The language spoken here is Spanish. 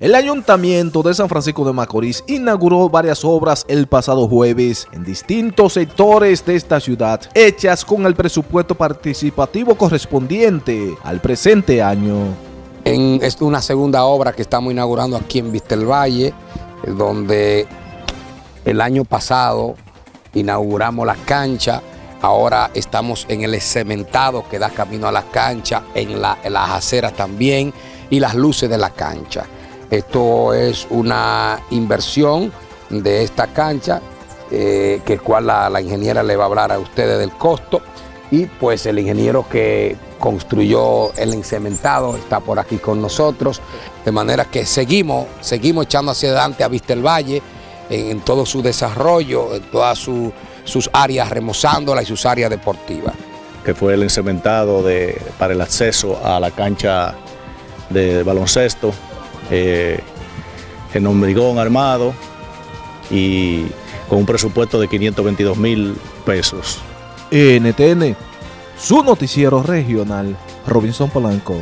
El Ayuntamiento de San Francisco de Macorís inauguró varias obras el pasado jueves en distintos sectores de esta ciudad, hechas con el presupuesto participativo correspondiente al presente año. Es una segunda obra que estamos inaugurando aquí en Vistelvalle, donde el año pasado inauguramos la cancha, ahora estamos en el cementado que da camino a la cancha, en las aceras también y las luces de la cancha. Esto es una inversión de esta cancha, eh, que cual la, la, ingeniera le va a hablar a ustedes del costo. Y pues el ingeniero que construyó el encementado está por aquí con nosotros. De manera que seguimos, seguimos echando hacia adelante a Vista el Valle en, en todo su desarrollo, en todas su, sus áreas, remozándola y sus áreas deportivas. Que fue el encementado de, para el acceso a la cancha de baloncesto eh, en Ombrigón armado y con un presupuesto de 522 mil pesos. NTN, su noticiero regional, Robinson Polanco.